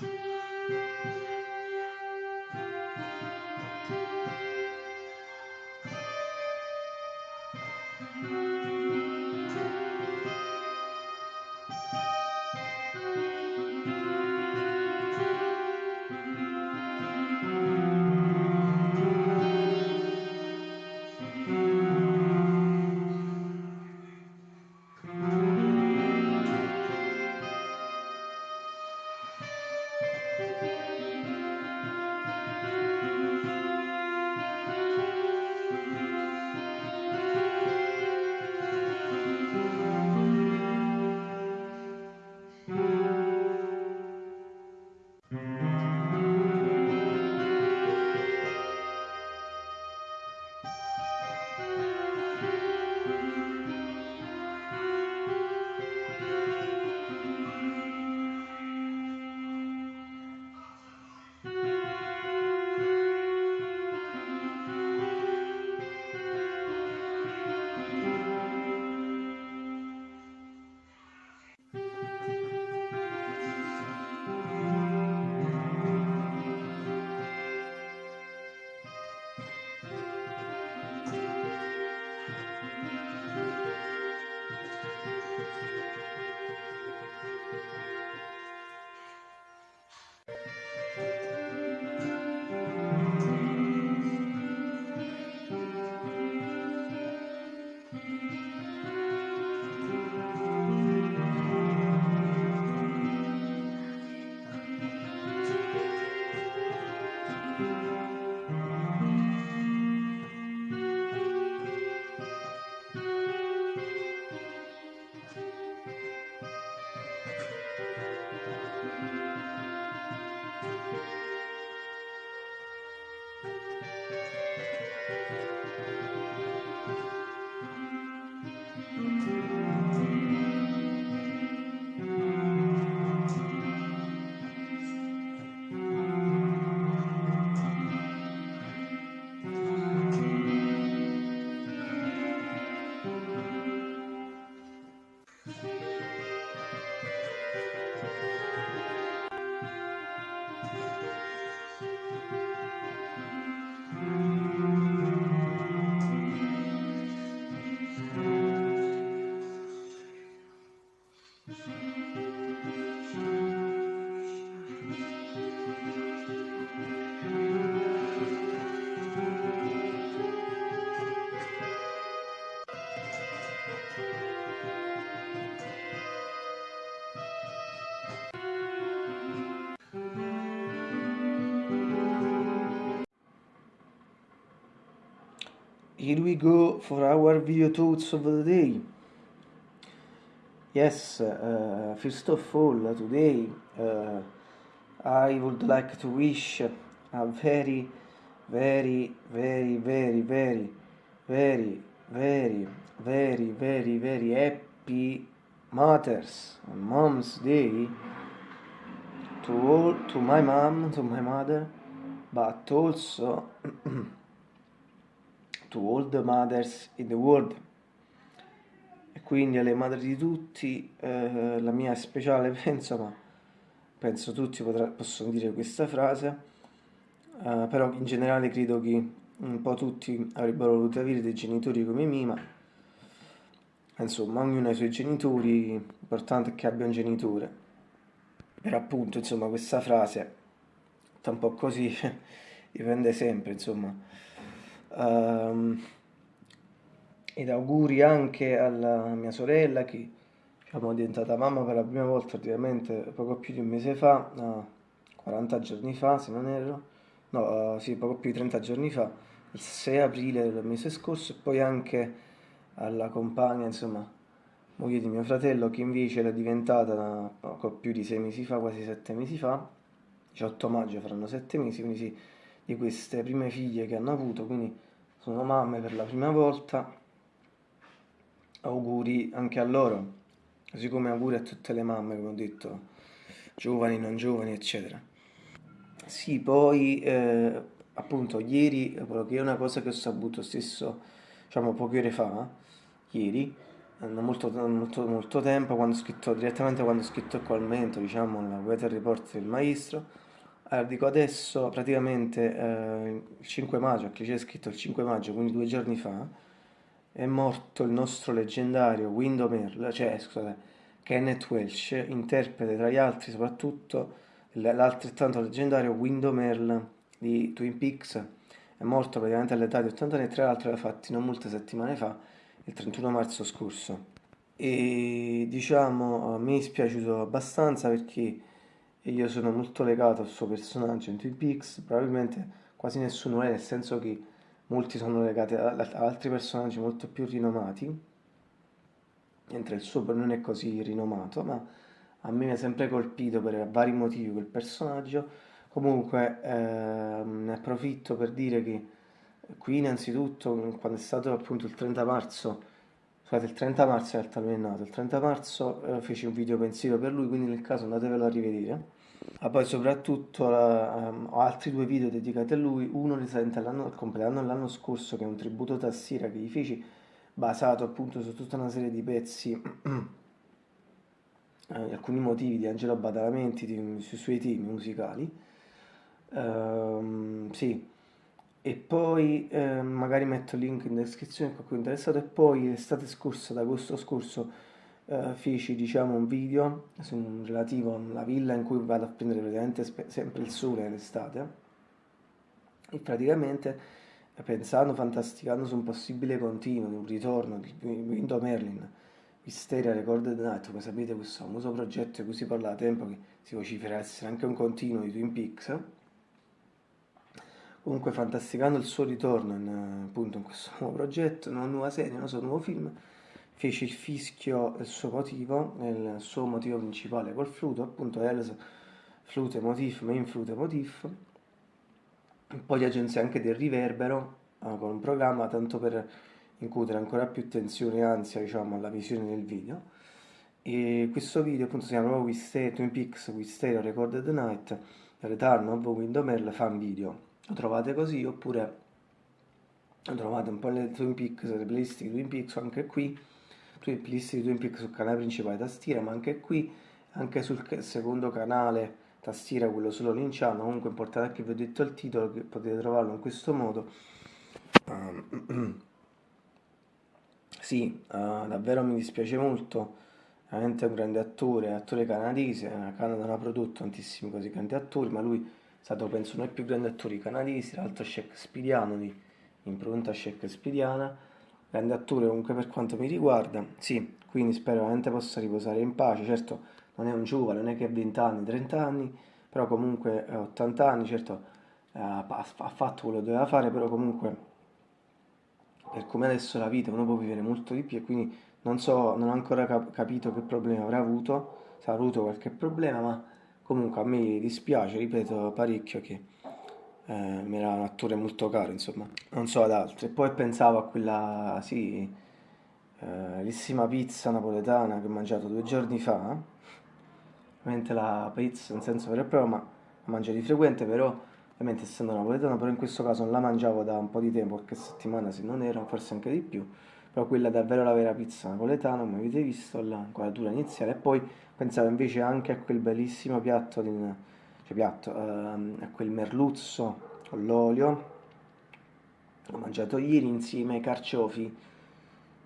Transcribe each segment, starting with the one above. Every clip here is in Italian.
to here we go for our video thoughts of the day. Yes uh, first of all today uh, I would like to wish a very very very very very very very very very very happy Mother's and Mom's Day to all to my mom to my mother but also to all the mothers in the world. E quindi alle madri di tutti eh, la mia speciale penso ma penso tutti potrà, possono dire questa frase eh, però in generale credo che un po' tutti avrebbero voluto avere dei genitori come Mima insomma ognuno ha i suoi genitori l'importante è che abbia un genitore. Per appunto insomma questa frase sta un po' così dipende sempre insomma ed auguri anche alla mia sorella che diciamo, è diventata mamma per la prima volta praticamente poco più di un mese fa, no, 40 giorni fa se non erro, no, uh, sì, poco più di 30 giorni fa, il 6 aprile del mese scorso, e poi anche alla compagna, insomma, moglie di mio fratello, che invece era diventata poco più di 6 mesi fa, quasi 7 mesi fa, 18 maggio faranno 7 mesi, quindi sì, di queste prime figlie che hanno avuto, quindi sono mamme per la prima volta, auguri anche a loro, così come auguri a tutte le mamme, come ho detto, giovani, non giovani, eccetera. Sì, poi eh, appunto ieri, che è una cosa che ho saputo stesso, diciamo poche ore fa, ieri, non molto, molto, molto tempo, quando ho scritto, direttamente quando ho scritto il commento, diciamo, nella weather report del maestro. Allora, dico adesso, praticamente, eh, il 5 maggio, che c'è scritto il 5 maggio, quindi due giorni fa, è morto il nostro leggendario Window Merle, cioè, scusate, Kenneth Welsh, interprete tra gli altri soprattutto l'altrettanto leggendario Window Merle di Twin Peaks, è morto praticamente all'età di 80 anni, tra l'altro l'ha fatti non molte settimane fa, il 31 marzo scorso. E diciamo, a me è dispiaciuto abbastanza perché io sono molto legato al suo personaggio in Twin Peaks, probabilmente quasi nessuno è, nel senso che molti sono legati ad altri personaggi molto più rinomati, mentre il suo non è così rinomato, ma a me mi ha sempre colpito per vari motivi quel personaggio. Comunque eh, ne approfitto per dire che qui innanzitutto quando è stato appunto il 30 marzo, scusate il 30 marzo in realtà lui è nato, il 30 marzo eh, feci un video pensiero per lui, quindi nel caso andatevelo a rivedere. Ma poi soprattutto um, ho altri due video dedicati a lui, uno risalente al compleanno dell'anno scorso che è un tributo tastiera che gli feci basato appunto su tutta una serie di pezzi eh, alcuni motivi di Angelo Badalamenti di, sui suoi temi musicali. Um, sì, e poi eh, magari metto il link in descrizione a qualcuno interessato. E poi l'estate scorsa, ad agosto scorso, eh, feci diciamo un video su, relativo alla villa in cui vado a prendere praticamente sempre il sole l'estate. E praticamente pensando, fantasticando su un possibile continuo, di un ritorno di Window Merlin, Wisteria Recorded Night, come sapete questo famoso progetto di cui si parla da tempo che si vocifera essere anche un continuo di Twin Peaks Comunque fantasticando il suo ritorno in, appunto, in questo nuovo progetto, una nuova serie, un suo nuovo film, fece il fischio del suo motivo, il suo motivo principale col flute, appunto Els Flute Motif, Main Flute Motif, un po' di agenzie anche del riverbero, eh, con un programma tanto per incutere ancora più tensione e ansia diciamo, alla visione del video. E questo video appunto si chiama proprio Twin Peaks with Stereo Recorded Night, Return of Window Merle fan video lo trovate così oppure lo trovate un po' nelle Twin Peaks, le playlist di Twin Peaks anche qui. Playlist di Twin Peaks sul canale principale tastiera ma anche qui anche sul secondo canale tastiera quello solo linciano. Comunque importante che vi ho detto il titolo che potete trovarlo in questo modo. Um, sì, uh, davvero mi dispiace molto. Veramente un grande attore, attore canadese, Canada non ha prodotto tantissimi così grandi attori ma lui stato penso uno dei più grandi attori canadesi, l'altro shakespeariano di impronta shakespeariana, grande attore comunque per quanto mi riguarda, sì, quindi spero veramente possa riposare in pace, certo non è un giovane, non è che ha 20 anni, 30 anni, però comunque ha 80 anni, certo eh, ha fatto quello che doveva fare, però comunque per come adesso la vita uno può vivere molto di più e quindi non so, non ho ancora cap capito che problema avrà avuto, se ha avuto qualche problema, ma Comunque a me dispiace, ripeto parecchio che eh, mi era un attore molto caro, insomma, non so ad altri. Poi pensavo a quella, sì, eh, pizza napoletana che ho mangiato due giorni fa, ovviamente la pizza in senso vero e proprio, ma la mangio di frequente, però ovviamente essendo napoletana, però in questo caso non la mangiavo da un po' di tempo, qualche settimana se non era, forse anche di più, però quella davvero la vera pizza napoletana, come avete visto, la inquadratura iniziale, e poi pensavo invece anche a quel bellissimo piatto, di, cioè piatto, ehm, a quel merluzzo con l'olio, l'ho mangiato ieri insieme ai carciofi,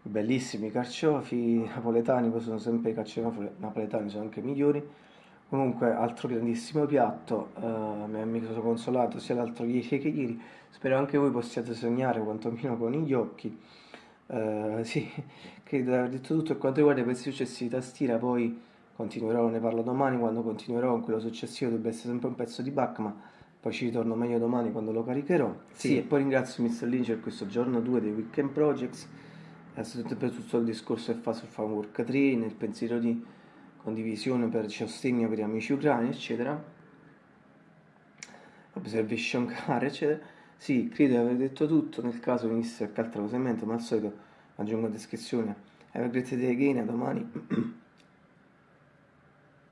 bellissimi carciofi napoletani, poi sono sempre i carciofi napoletani, sono anche migliori, comunque altro grandissimo piatto, eh, mi sono consolato sia l'altro ieri che ieri, spero anche voi possiate sognare quantomeno con gli occhi, eh, sì, credo di aver detto tutto per quanto riguarda i pezzi successivi tastiera, poi continuerò, ne parlo domani, quando continuerò con quello successivo dovrebbe essere sempre un pezzo di back, ma poi ci ritorno meglio domani quando lo caricherò. Sì, sì e poi ringrazio Mr. Lynch per questo giorno 2 dei Weekend Projects, per tutto il discorso che fa sul Work 3, nel pensiero di condivisione per sostegno per gli amici ucraini, eccetera. Observation car, eccetera. Sì, credo di aver detto tutto, nel caso venisse qualche altra cosa in mente, ma al solito aggiungo in descrizione. Have a great day again, a domani.